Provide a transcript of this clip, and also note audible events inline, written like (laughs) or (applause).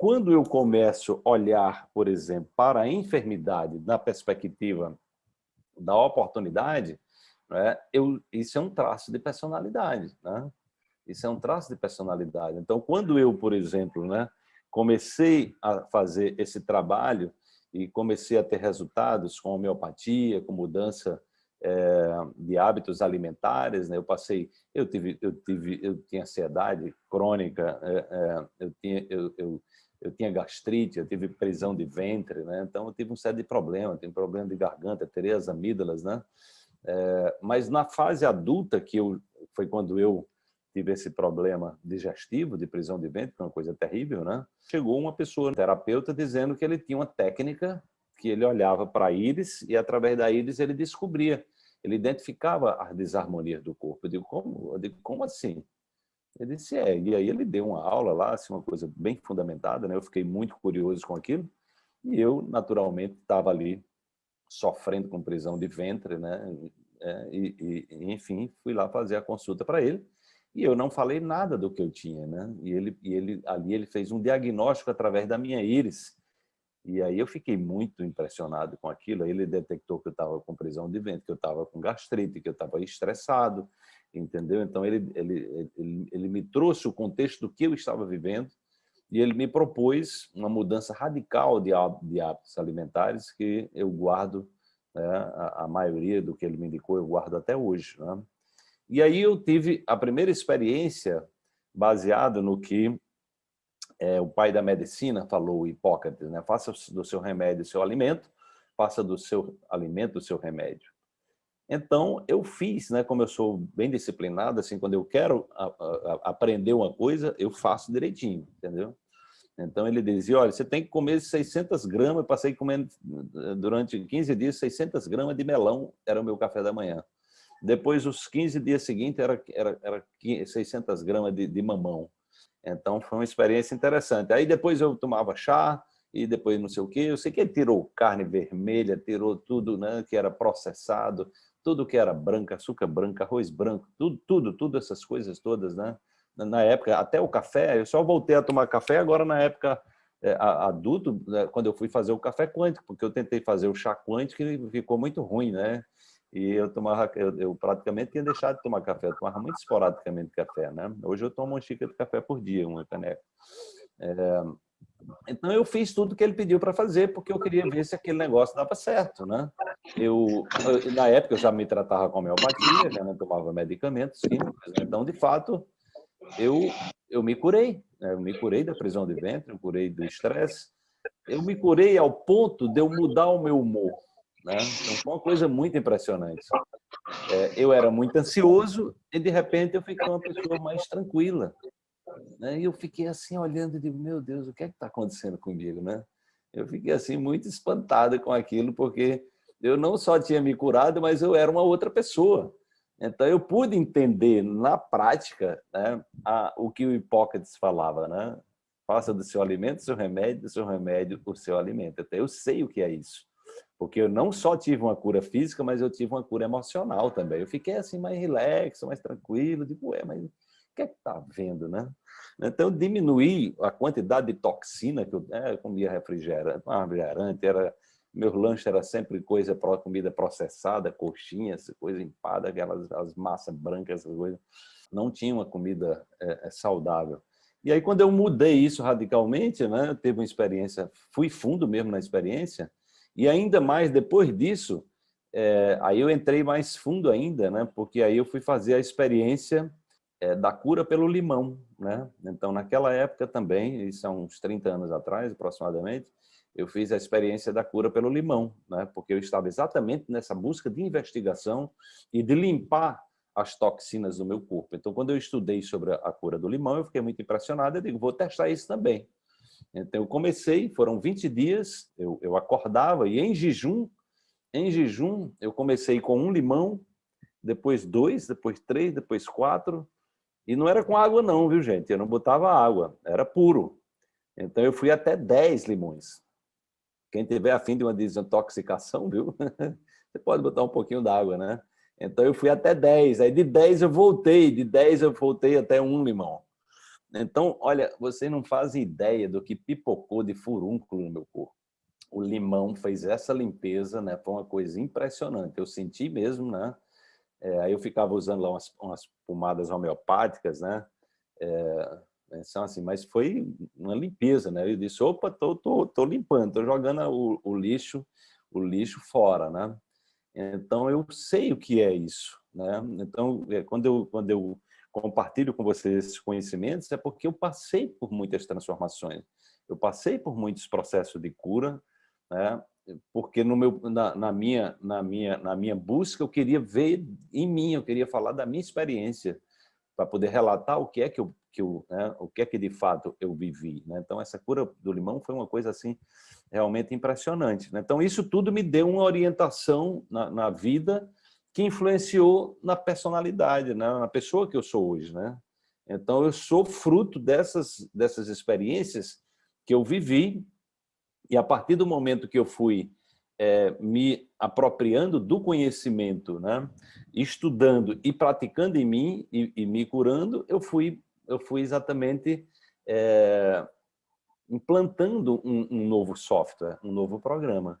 quando eu começo a olhar, por exemplo, para a enfermidade na perspectiva da oportunidade, né, eu, isso é um traço de personalidade. Né? Isso é um traço de personalidade. Então, quando eu, por exemplo, né, comecei a fazer esse trabalho e comecei a ter resultados com homeopatia, com mudança é, de hábitos alimentares, né? Eu passei, eu tive, eu tive, eu tinha ansiedade crônica, é, é, eu tinha, eu, eu, eu, tinha gastrite, eu tive prisão de ventre, né? Então eu tive um série de problemas, tive problema de garganta, terei as amígdalas, né? mas na fase adulta que eu foi quando eu tive esse problema digestivo de prisão de ventre, que é uma coisa terrível, né? Chegou uma pessoa, um terapeuta, dizendo que ele tinha uma técnica que ele olhava para a íris e através da íris ele descobria, ele identificava as desarmonias do corpo. Eu digo, como, eu digo, como assim? Ele disse, é, e aí ele deu uma aula lá, assim, uma coisa bem fundamentada, né? Eu fiquei muito curioso com aquilo e eu, naturalmente, estava ali sofrendo com prisão de ventre, né? É, e, e, enfim, fui lá fazer a consulta para ele e eu não falei nada do que eu tinha, né? E ele, e ele ali ele fez um diagnóstico através da minha íris. E aí eu fiquei muito impressionado com aquilo. Ele detectou que eu estava com prisão de ventre, que eu estava com gastrite, que eu estava estressado, entendeu? Então ele, ele, ele, ele me trouxe o contexto do que eu estava vivendo e ele me propôs uma mudança radical de, de hábitos alimentares que eu guardo, né, a, a, maioria do que ele me indicou eu guardo até hoje. Né? E aí eu tive a primeira experiência baseada no que é, o pai da medicina falou, Hipócrates, né? faça do seu remédio o seu alimento, faça do seu alimento o seu remédio. Então, eu fiz, né, como eu sou bem disciplinado, assim, quando eu quero a, a, aprender uma coisa, eu faço direitinho, entendeu? Então, ele dizia, olha, você tem que comer 600 gramas, eu passei comendo durante 15 dias 600 gramas de melão, era o meu café da manhã. Depois, os 15 dias seguintes, era, era, era 600 gramas de, de mamão. Então, foi uma experiência interessante. Aí, depois, eu tomava chá, e depois não sei o quê. Eu sei que ele tirou carne vermelha, tirou tudo né, que era processado, tudo que era branco, açúcar branco, arroz branco, tudo, tudo, tudo essas coisas todas, né? Na época, até o café, eu só voltei a tomar café agora na época é, adulto, né, quando eu fui fazer o café quântico, porque eu tentei fazer o chá quântico e ficou muito ruim, né? E eu tomava, eu, eu, praticamente tinha deixado de tomar café, eu tomava muito esporadicamente café, né? Hoje eu tomo uma xícara de café por dia, uma caneca. É, então eu fiz tudo que ele pediu para fazer, porque eu queria ver se aquele negócio dava certo, né? Eu, na época eu já me tratava com homeopatia, já não tomava medicamentos químicos, né? então de fato eu eu me curei, né? eu me curei da prisão de ventre, eu curei do estresse, eu me curei ao ponto de eu mudar o meu humor. Né? Então, foi uma coisa muito impressionante. É, eu era muito ansioso e, de repente, eu fiquei uma pessoa mais tranquila. Né? E eu fiquei assim, olhando e digo, meu Deus, o que é que está acontecendo comigo? Né? Eu fiquei assim, muito espantado com aquilo, porque eu não só tinha me curado, mas eu era uma outra pessoa. Então, eu pude entender na prática né, a, o que o Hipócrates falava, né? Faça do seu alimento seu remédio, do seu remédio o seu alimento. Então, eu sei o que é isso. Porque eu não só tive uma cura física, mas eu tive uma cura emocional também. Eu fiquei assim mais relaxo, mais tranquilo, tipo, ué, mas o que é que está vendo, né? Então, diminuir a quantidade de toxina que eu, né, eu comia refrigerante, refrigerante, era, meu lanche era sempre coisa, comida processada, coxinha, coisa empada, aquelas as massas brancas, essas coisas. Não tinha uma comida é, é, saudável. E aí, quando eu mudei isso radicalmente, né, eu teve uma experiência, fui fundo mesmo na experiência, e ainda mais depois disso, é, aí eu entrei mais fundo ainda, né? porque aí eu fui fazer a experiência é, da cura pelo limão. Né? Então, naquela época também, isso há uns 30 anos atrás aproximadamente, eu fiz a experiência da cura pelo limão, né? porque eu estava exatamente nessa busca de investigação e de limpar as toxinas do meu corpo. Então, quando eu estudei sobre a cura do limão, eu fiquei muito impressionado, eu digo, vou testar isso também. Então, eu comecei, foram 20 dias, eu, eu acordava e em jejum, em jejum, eu comecei com um limão, depois dois, depois três, depois quatro, e não era com água não, viu gente? Eu não botava água, era puro. Então eu fui até 10 limões. Quem tiver afim de uma desintoxicação, viu? (laughs) Você pode botar um pouquinho d'água, né? Então eu fui até 10, aí de 10 eu voltei, de 10 eu voltei até um limão. Então, olha, vocês não fazem ideia do que pipocou de furúnculo no meu corpo. O limão fez essa limpeza, né? Foi uma coisa impressionante. Eu senti mesmo, né? É, aí eu ficava usando lá umas, umas pomadas homeopáticas, né? É, então, assim, mas foi uma limpeza, né? Eu disse, opa, tô, tô, tô limpando, tô jogando o, o lixo, o lixo fora, né? Então eu sei o que é isso, né? Então é, quando eu quando eu compartilho com vocês esses conhecimentos é porque eu passei por muitas transformações, eu passei por muitos processos de cura, né? Porque no meu na, na minha na minha na minha busca eu queria ver em mim, eu queria falar da minha experiência para poder relatar o que é que eu que eu, né, o que é que de fato eu vivi. Né? Então, essa cura do limão foi uma coisa assim realmente impressionante. Né? Então, isso tudo me deu uma orientação na, na, vida que influenciou na personalidade, né? na pessoa que eu sou hoje. Né? Então, eu sou fruto dessas, dessas experiências que eu vivi e a partir do momento que eu fui é, me apropriando do conhecimento, né? estudando e praticando em mim e, e me curando, eu fui eu fui exatamente é, implantando um, um, novo software, um novo programa.